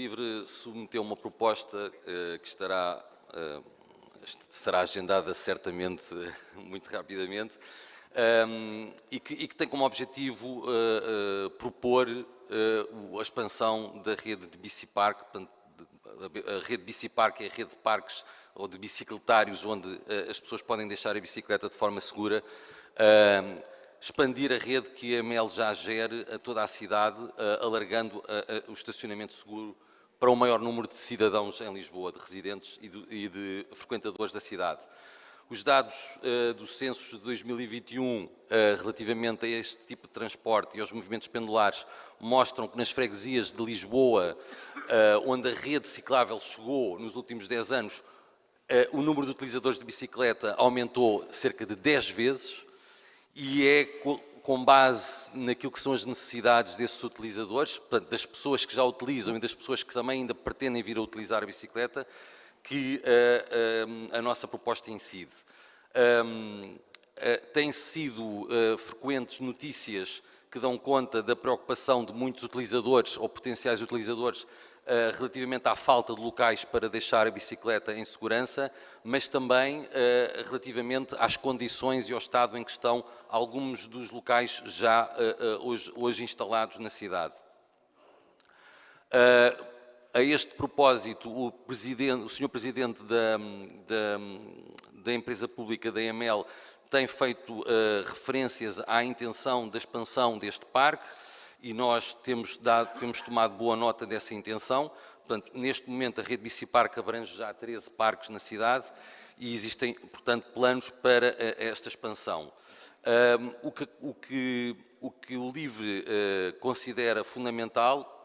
Livre submeteu uma proposta uh, que estará, uh, será agendada certamente muito rapidamente um, e, que, tem como objetivo uh, propor a expansão da rede de bicipark, a rede bicipark é a rede de parques ou de bicicletários onde as pessoas podem deixar a bicicleta de forma segura expandir a rede que a MEL já gere a toda a cidade, alargando o estacionamento seguro para o maior número de cidadãos em Lisboa, de residentes e de, e de frequentadores da cidade. Os dados uh, do censo de 2021 uh, relativamente a este tipo de transporte e aos movimentos pendulares mostram que nas freguesias de Lisboa, uh, onde a rede ciclável chegou nos últimos 10 anos, o número de utilizadores de bicicleta aumentou cerca de 10 vezes, e é com base naquilo que são as necessidades desses utilizadores, portanto, das pessoas que já utilizam e das pessoas que também ainda pretendem vir a utilizar a bicicleta, que uh, uh, a nossa proposta incide. Um, uh, têm sido frequentes notícias que dão conta da preocupação de muitos utilizadores ou potenciais utilizadores eh, relativamente à falta de locais para deixar a bicicleta em segurança, mas também eh, relativamente às condições e ao estado em que estão alguns dos locais já eh, hoje, hoje instalados na cidade. A este propósito, o, o Sr. Presidente da, da, da, empresa pública da EML tem feito referências à intenção da expansão deste parque, e nós temos, dado, temos tomado boa nota dessa intenção. Portanto, neste momento a rede Biciparque abrange já 13 parques na cidade e existem, portanto, planos para uh, esta expansão. Um, o, que, o, que, o, que, o LIVRE uh, considera fundamental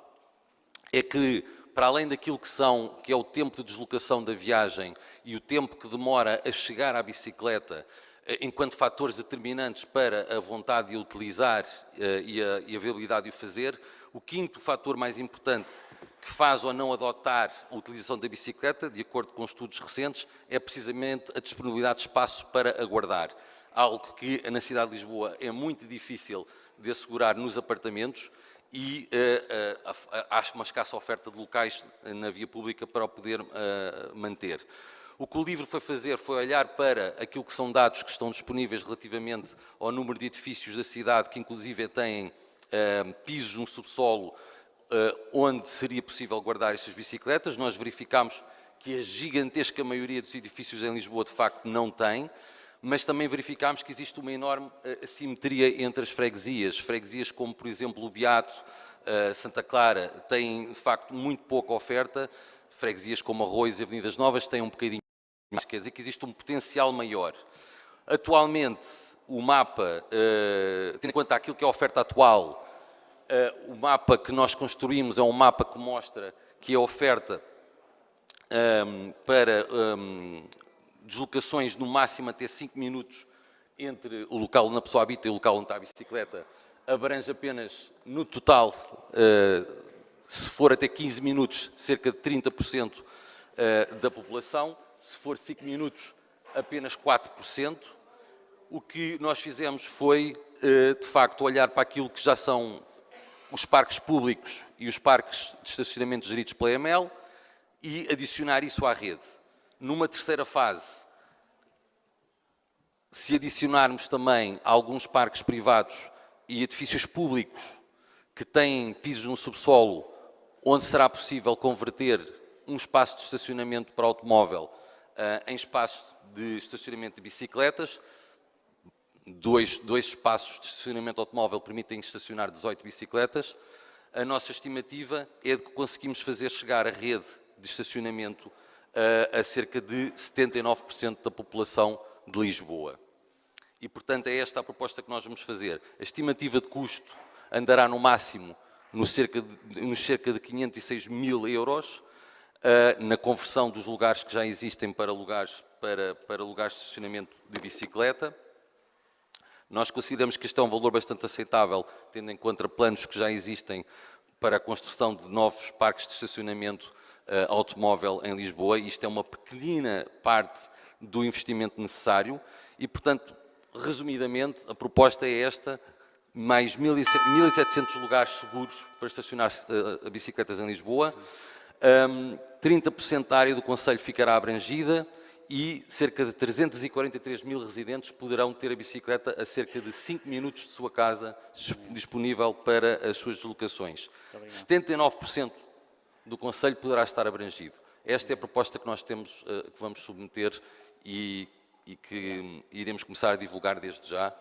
é que, para além daquilo que, são, que é o tempo de deslocação da viagem e o tempo que demora a chegar à bicicleta, eh, enquanto fatores determinantes para a vontade de utilizar eh, e a, e a viabilidade de o fazer. O quinto fator mais importante que faz ou não adotar a utilização da bicicleta, de acordo com estudos recentes, é precisamente a disponibilidade de espaço para aguardar. Algo que na cidade de Lisboa é muito difícil de assegurar nos apartamentos e uh, uh, uma escassa oferta de locais na via pública para o poder uh, manter. O que o livro foi fazer foi olhar para aquilo que são dados que estão disponíveis relativamente ao número de edifícios da cidade, que inclusive têm uh, pisos no subsolo, uh, onde seria possível guardar estas bicicletas. Nós verificámos que a gigantesca maioria dos edifícios em Lisboa, de facto, não tem, mas também verificámos que existe uma enorme uh, assimetria entre as freguesias. Freguesias como, por exemplo, o Beato, Santa Clara, têm, de facto, muito pouca oferta, freguesias como Arroios e Avenidas Novas têm um bocadinho mais, quer dizer que existe um potencial maior. Atualmente, o mapa, uh, tendo em conta aquilo que é a oferta atual, uh, o mapa que nós construímos é um mapa que mostra que a oferta um, ehm, para um, ehm, deslocações no máximo até 5 minutos entre o local onde a pessoa habita e o local onde está a bicicleta abrange apenas, no total, uh, se for até 15 minutos, cerca de 30% da população se for 5 minutos, apenas 4%. O que nós fizemos foi, eh, de facto, olhar para aquilo que já são os parques públicos e os parques de estacionamento geridos pela EML e adicionar isso à rede. Numa terceira fase, se adicionarmos também alguns parques privados e edifícios públicos que têm pisos no subsolo, onde será possível converter um espaço de estacionamento para automóvel em espaço de estacionamento de bicicletas. Dois, dois espaços de estacionamento automóvel permitem estacionar 18 bicicletas. A nossa estimativa é de que conseguimos fazer chegar a rede de estacionamento uh, a cerca de 79% da população de Lisboa. E, portanto, é esta a proposta que nós vamos fazer. A estimativa de custo andará no máximo nos cerca de, nos cerca de 506 mil euros, na conversão dos lugares que já existem para lugares, para, para lugares de estacionamento de bicicleta. Nós consideramos que este é um valor bastante aceitável, tendo em conta planos que já existem para a construção de novos parques de estacionamento uh, automóvel em Lisboa. Isto é uma pequenina parte do investimento necessário e, portanto, resumidamente, a proposta é esta, mais 1.700 lugares seguros para estacionar uh, bicicletas em Lisboa, Um, 30% da área do Conselho ficará abrangida e cerca de 343 mil residentes poderão ter a bicicleta a cerca de 5 minutos de sua casa disponível para as suas deslocações. 79% do Conselho poderá estar abrangido. Esta é a proposta que nós temos, uh, que vamos submeter e, e que iremos começar a divulgar desde já